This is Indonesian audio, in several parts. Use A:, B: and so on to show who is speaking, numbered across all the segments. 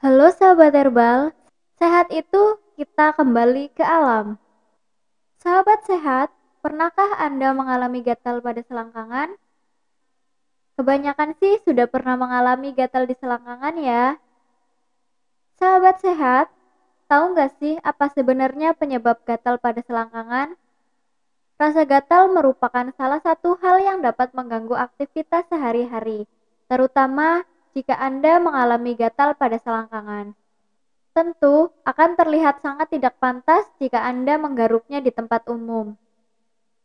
A: Halo sahabat herbal, sehat itu kita kembali ke alam. Sahabat sehat, pernahkah Anda mengalami gatal pada selangkangan? Kebanyakan sih sudah pernah mengalami gatal di selangkangan ya. Sahabat sehat, tahu nggak sih apa sebenarnya penyebab gatal pada selangkangan? Rasa gatal merupakan salah satu hal yang dapat mengganggu aktivitas sehari-hari, terutama jika Anda mengalami gatal pada selangkangan. Tentu akan terlihat sangat tidak pantas jika Anda menggaruknya di tempat umum.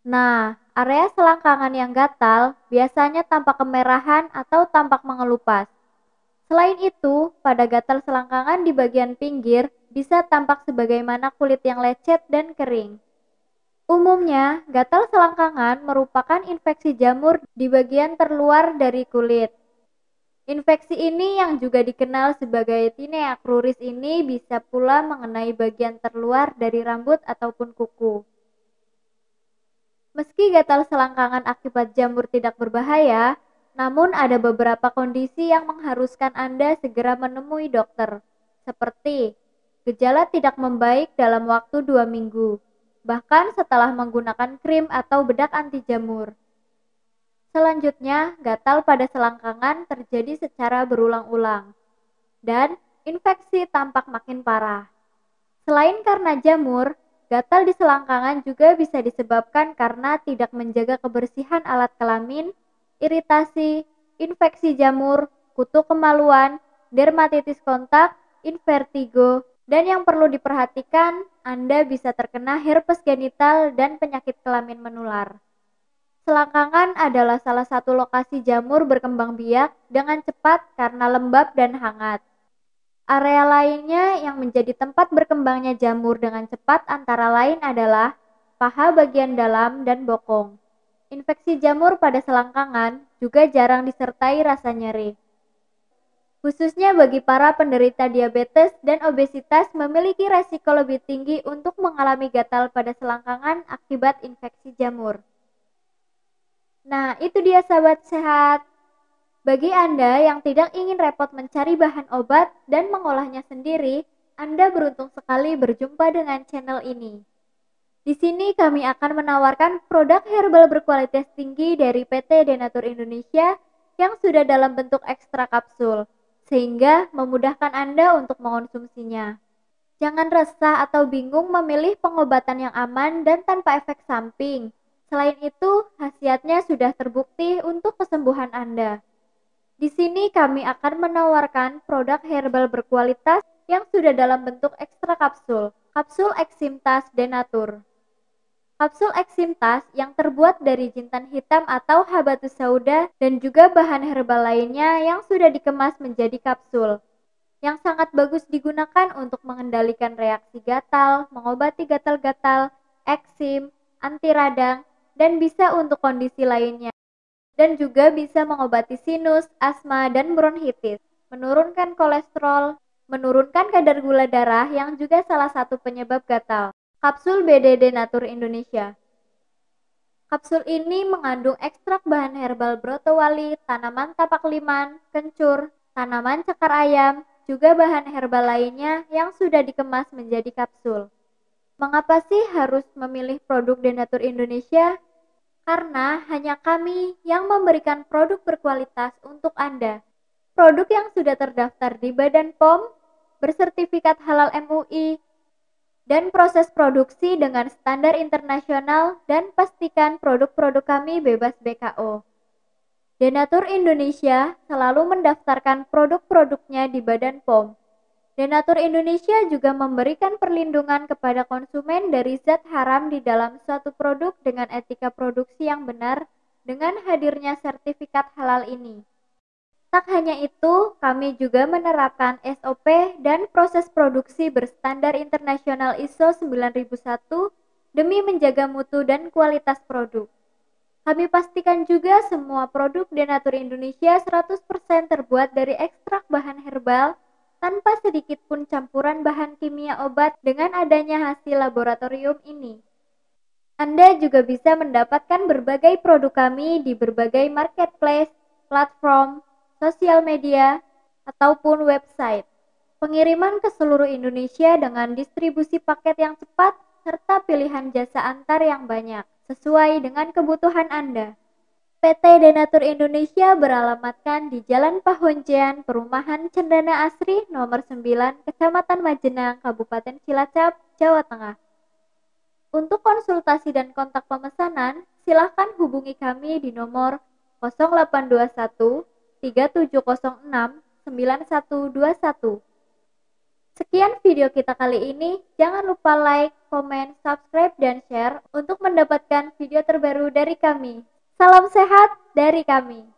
A: Nah, area selangkangan yang gatal biasanya tampak kemerahan atau tampak mengelupas. Selain itu, pada gatal selangkangan di bagian pinggir bisa tampak sebagaimana kulit yang lecet dan kering. Umumnya, gatal selangkangan merupakan infeksi jamur di bagian terluar dari kulit. Infeksi ini yang juga dikenal sebagai tinea cruris ini bisa pula mengenai bagian terluar dari rambut ataupun kuku. Meski gatal selangkangan akibat jamur tidak berbahaya, namun ada beberapa kondisi yang mengharuskan Anda segera menemui dokter, seperti gejala tidak membaik dalam waktu dua minggu, bahkan setelah menggunakan krim atau bedak anti jamur. Selanjutnya, gatal pada selangkangan terjadi secara berulang-ulang, dan infeksi tampak makin parah. Selain karena jamur, gatal di selangkangan juga bisa disebabkan karena tidak menjaga kebersihan alat kelamin, iritasi, infeksi jamur, kutu kemaluan, dermatitis kontak, invertigo, dan yang perlu diperhatikan, Anda bisa terkena herpes genital dan penyakit kelamin menular. Selangkangan adalah salah satu lokasi jamur berkembang biak dengan cepat karena lembab dan hangat. Area lainnya yang menjadi tempat berkembangnya jamur dengan cepat antara lain adalah paha bagian dalam dan bokong. Infeksi jamur pada selangkangan juga jarang disertai rasa nyeri. Khususnya bagi para penderita diabetes dan obesitas memiliki resiko lebih tinggi untuk mengalami gatal pada selangkangan akibat infeksi jamur. Nah, itu dia sahabat sehat. Bagi Anda yang tidak ingin repot mencari bahan obat dan mengolahnya sendiri, Anda beruntung sekali berjumpa dengan channel ini. Di sini kami akan menawarkan produk herbal berkualitas tinggi dari PT Denatur Indonesia yang sudah dalam bentuk ekstra kapsul, sehingga memudahkan Anda untuk mengonsumsinya. Jangan resah atau bingung memilih pengobatan yang aman dan tanpa efek samping. Selain itu, khasiatnya sudah terbukti untuk kesembuhan Anda. Di sini kami akan menawarkan produk herbal berkualitas yang sudah dalam bentuk ekstra kapsul, kapsul Eximtas Denatur. Kapsul Eximtas yang terbuat dari jintan hitam atau habatus sauda dan juga bahan herbal lainnya yang sudah dikemas menjadi kapsul yang sangat bagus digunakan untuk mengendalikan reaksi gatal, mengobati gatal-gatal, eksim, anti radang, dan bisa untuk kondisi lainnya. Dan juga bisa mengobati sinus, asma, dan bronkitis, menurunkan kolesterol, menurunkan kadar gula darah yang juga salah satu penyebab gatal. Kapsul BDD Natur Indonesia Kapsul ini mengandung ekstrak bahan herbal brotowali, tanaman tapak liman, kencur, tanaman cakar ayam, juga bahan herbal lainnya yang sudah dikemas menjadi kapsul. Mengapa sih harus memilih produk Denatur Indonesia? Karena hanya kami yang memberikan produk berkualitas untuk Anda. Produk yang sudah terdaftar di Badan POM, bersertifikat halal MUI, dan proses produksi dengan standar internasional dan pastikan produk-produk kami bebas BKO. Denatur Indonesia selalu mendaftarkan produk-produknya di Badan POM Denatur Indonesia juga memberikan perlindungan kepada konsumen dari zat haram di dalam suatu produk dengan etika produksi yang benar dengan hadirnya sertifikat halal ini. Tak hanya itu, kami juga menerapkan SOP dan proses produksi berstandar internasional ISO 9001 demi menjaga mutu dan kualitas produk. Kami pastikan juga semua produk Denatur Indonesia 100% terbuat dari ekstrak bahan herbal tanpa sedikit pun campuran bahan kimia obat dengan adanya hasil laboratorium ini. Anda juga bisa mendapatkan berbagai produk kami di berbagai marketplace, platform, sosial media, ataupun website. pengiriman ke seluruh Indonesia dengan distribusi paket yang cepat, serta pilihan jasa antar yang banyak, sesuai dengan kebutuhan Anda. PT Denatur Indonesia beralamatkan di Jalan Pahonjean, Perumahan Cendana Asri, nomor 9, Kecamatan Majenang, Kabupaten Cilacap, Jawa Tengah. Untuk konsultasi dan kontak pemesanan, silahkan hubungi kami di nomor 0821 3706 9121. Sekian video kita kali ini. Jangan lupa like, komen, subscribe, dan share untuk mendapatkan video terbaru dari kami. Salam sehat dari kami.